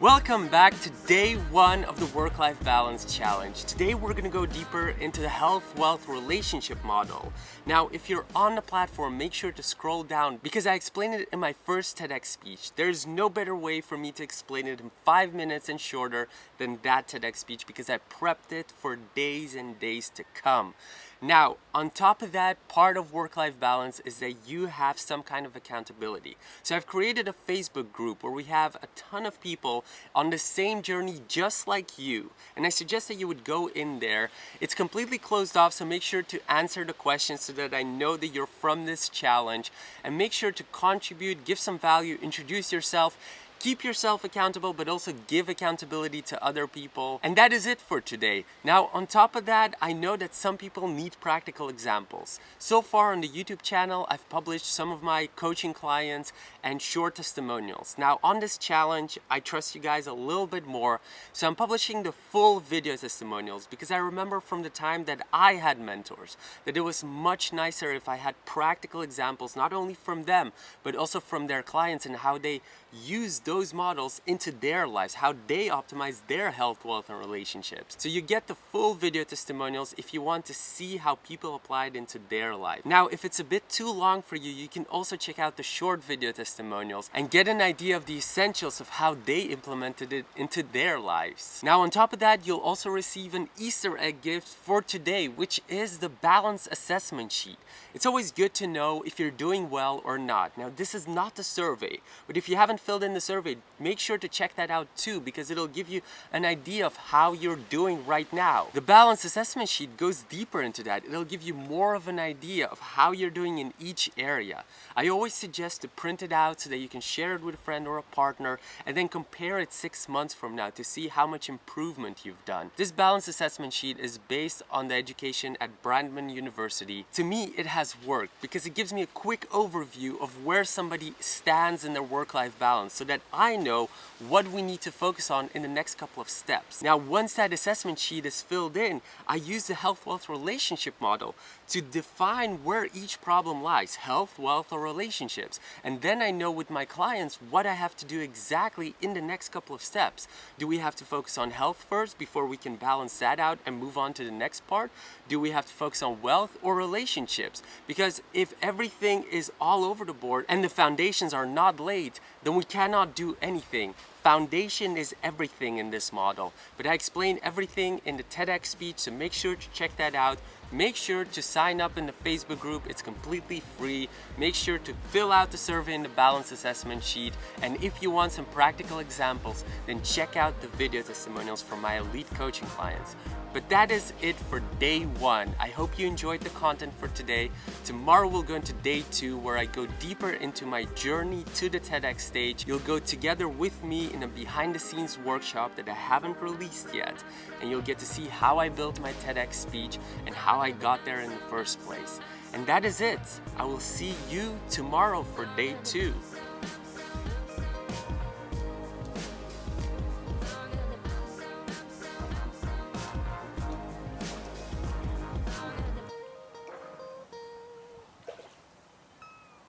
Welcome back to day one of the Work-Life Balance Challenge. Today we're going to go deeper into the health, wealth, relationship model. Now, if you're on the platform, make sure to scroll down because I explained it in my first TEDx speech. There's no better way for me to explain it in five minutes and shorter than that TEDx speech because I prepped it for days and days to come. Now, on top of that, part of work-life balance is that you have some kind of accountability. So I've created a Facebook group where we have a ton of people on the same journey just like you. And I suggest that you would go in there. It's completely closed off, so make sure to answer the questions so that I know that you're from this challenge. And make sure to contribute, give some value, introduce yourself, keep yourself accountable but also give accountability to other people. And that is it for today. Now on top of that I know that some people need practical examples. So far on the YouTube channel I've published some of my coaching clients and short testimonials. Now on this challenge I trust you guys a little bit more. So I'm publishing the full video testimonials because I remember from the time that I had mentors that it was much nicer if I had practical examples not only from them but also from their clients and how they used those models into their lives, how they optimize their health, wealth, and relationships. So you get the full video testimonials if you want to see how people applied into their life. Now, if it's a bit too long for you, you can also check out the short video testimonials and get an idea of the essentials of how they implemented it into their lives. Now, on top of that, you'll also receive an Easter egg gift for today, which is the balance assessment sheet. It's always good to know if you're doing well or not. Now, this is not a survey, but if you haven't filled in the survey, survey, make sure to check that out too because it'll give you an idea of how you're doing right now. The balance assessment sheet goes deeper into that. It'll give you more of an idea of how you're doing in each area. I always suggest to print it out so that you can share it with a friend or a partner and then compare it six months from now to see how much improvement you've done. This balance assessment sheet is based on the education at Brandman University. To me, it has worked because it gives me a quick overview of where somebody stands in their work-life balance so that I know what we need to focus on in the next couple of steps. Now, once that assessment sheet is filled in, I use the health wealth relationship model to define where each problem lies, health, wealth, or relationships. And then I know with my clients what I have to do exactly in the next couple of steps. Do we have to focus on health first before we can balance that out and move on to the next part? Do we have to focus on wealth or relationships? Because if everything is all over the board and the foundations are not laid, then we cannot do anything. Foundation is everything in this model, but I explain everything in the TEDx speech, so make sure to check that out. Make sure to sign up in the Facebook group, it's completely free. Make sure to fill out the survey in the balance assessment sheet. And if you want some practical examples, then check out the video testimonials from my elite coaching clients. But that is it for day one. I hope you enjoyed the content for today. Tomorrow we'll go into day two where I go deeper into my journey to the TEDx stage. You'll go together with me in a behind the scenes workshop that I haven't released yet. And you'll get to see how I built my TEDx speech and how I got there in the first place. And that is it. I will see you tomorrow for day two.